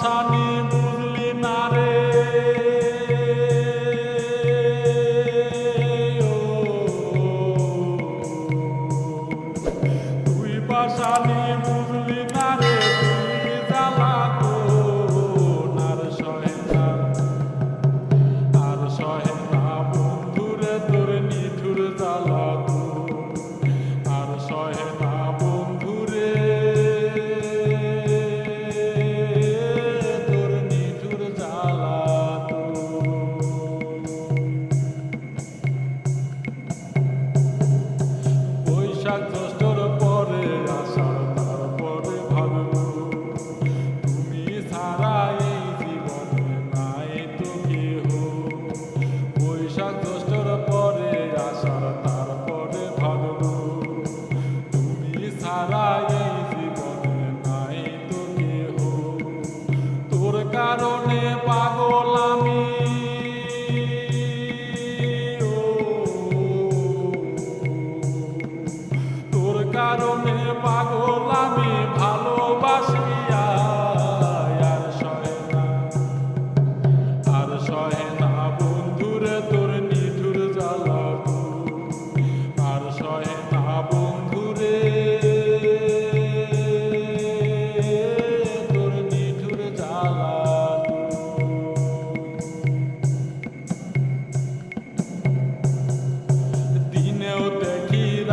শাসানি বুঝলি না রে। তুই বাসানি drugs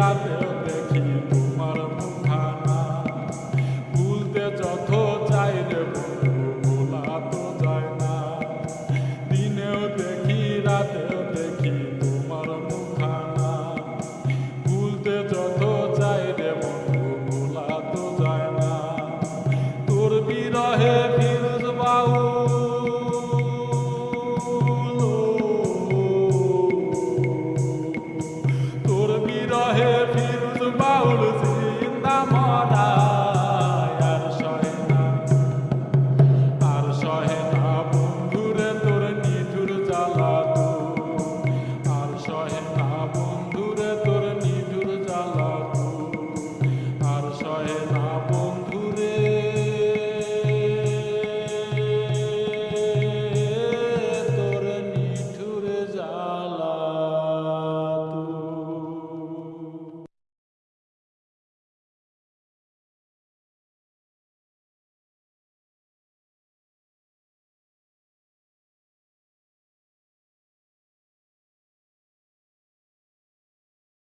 রাতেও দেখি তোমার মুখানা ভুলতে যত চাই 감사합니다.